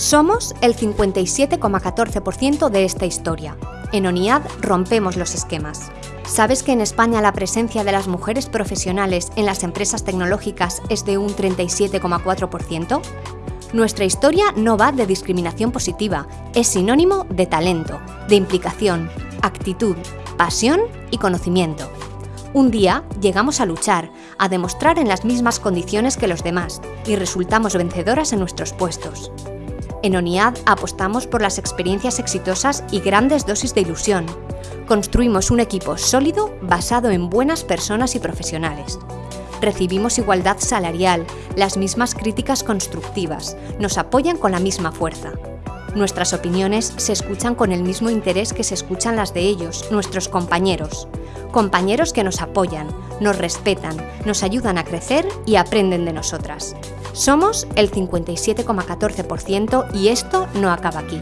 Somos el 57,14% de esta historia. En ONIAD rompemos los esquemas. ¿Sabes que en España la presencia de las mujeres profesionales en las empresas tecnológicas es de un 37,4%? Nuestra historia no va de discriminación positiva, es sinónimo de talento, de implicación, actitud, pasión y conocimiento. Un día llegamos a luchar, a demostrar en las mismas condiciones que los demás y resultamos vencedoras en nuestros puestos. En ONIAD apostamos por las experiencias exitosas y grandes dosis de ilusión. Construimos un equipo sólido basado en buenas personas y profesionales. Recibimos igualdad salarial, las mismas críticas constructivas, nos apoyan con la misma fuerza. Nuestras opiniones se escuchan con el mismo interés que se escuchan las de ellos, nuestros compañeros. Compañeros que nos apoyan, nos respetan, nos ayudan a crecer y aprenden de nosotras. Somos el 57,14% y esto no acaba aquí.